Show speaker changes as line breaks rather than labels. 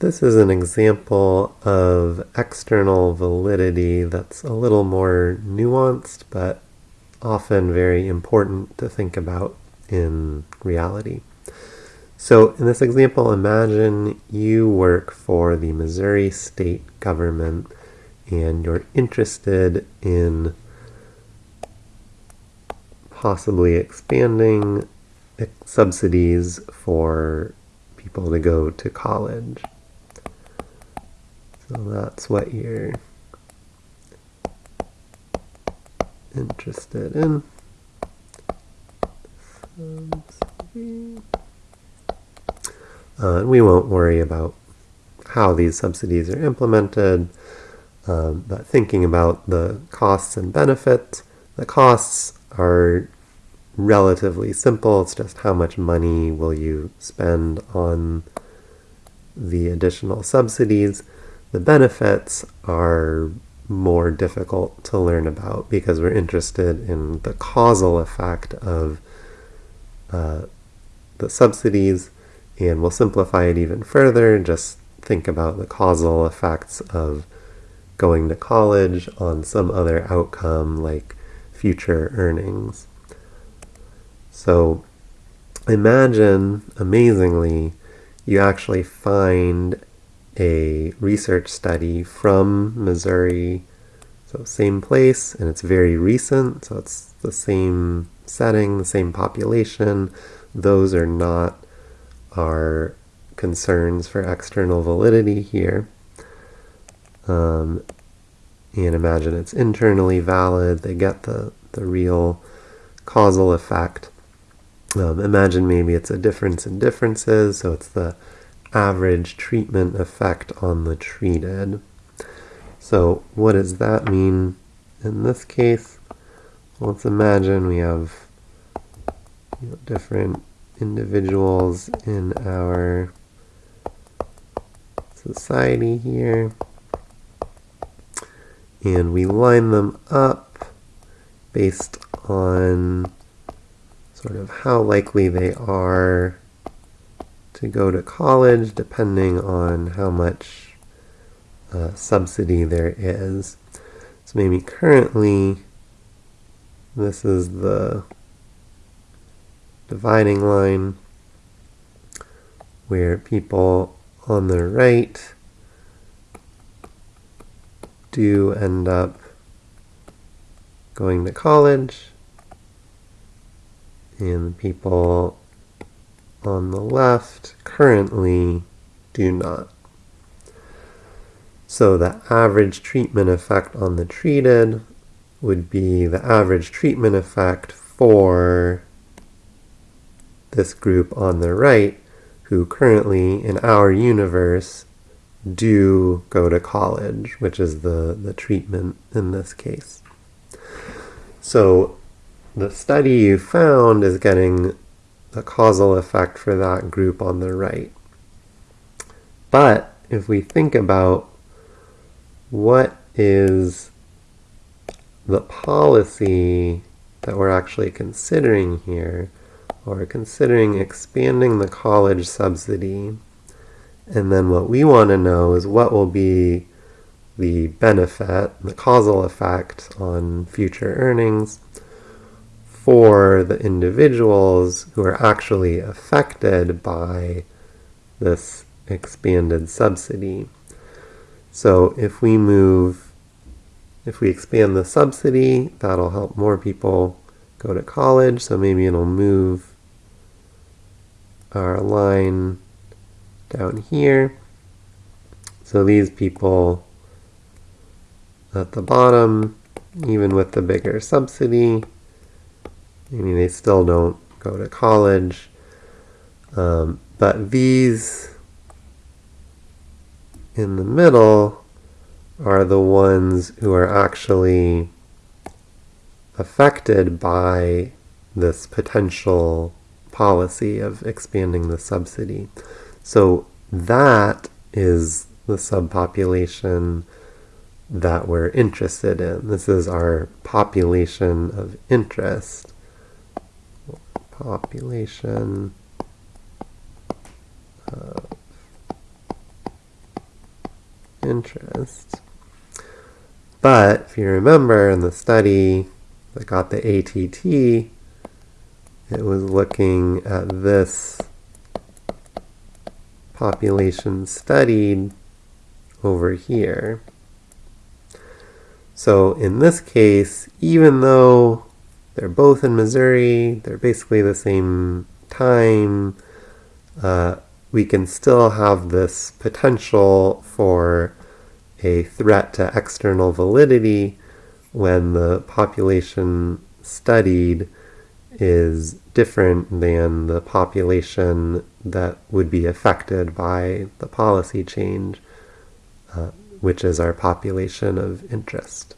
This is an example of external validity that's a little more nuanced, but often very important to think about in reality. So in this example, imagine you work for the Missouri state government and you're interested in possibly expanding subsidies for people to go to college. So that's what you're interested in. Uh, we won't worry about how these subsidies are implemented, um, but thinking about the costs and benefits, the costs are relatively simple. It's just how much money will you spend on the additional subsidies. The benefits are more difficult to learn about because we're interested in the causal effect of uh, the subsidies and we'll simplify it even further. Just think about the causal effects of going to college on some other outcome like future earnings. So imagine, amazingly, you actually find a research study from Missouri, so same place, and it's very recent, so it's the same setting, the same population. Those are not our concerns for external validity here. Um, and imagine it's internally valid, they get the, the real causal effect. Um, imagine maybe it's a difference in differences, so it's the average treatment effect on the treated. So what does that mean in this case? Let's imagine we have you know, different individuals in our society here and we line them up based on sort of how likely they are to go to college depending on how much uh, subsidy there is. So maybe currently this is the dividing line where people on the right do end up going to college and people on the left currently do not. So the average treatment effect on the treated would be the average treatment effect for this group on the right who currently in our universe do go to college, which is the, the treatment in this case. So the study you found is getting the causal effect for that group on the right. But if we think about what is the policy that we're actually considering here, or considering expanding the college subsidy, and then what we want to know is what will be the benefit, the causal effect on future earnings for the individuals who are actually affected by this expanded subsidy. So if we move, if we expand the subsidy, that'll help more people go to college. So maybe it'll move our line down here. So these people at the bottom, even with the bigger subsidy, I mean, they still don't go to college. Um, but these in the middle are the ones who are actually affected by this potential policy of expanding the subsidy. So that is the subpopulation that we're interested in. This is our population of interest population uh, of interest. But if you remember in the study that got the ATT, it was looking at this population studied over here. So in this case, even though they're both in Missouri, they're basically the same time, uh, we can still have this potential for a threat to external validity when the population studied is different than the population that would be affected by the policy change, uh, which is our population of interest.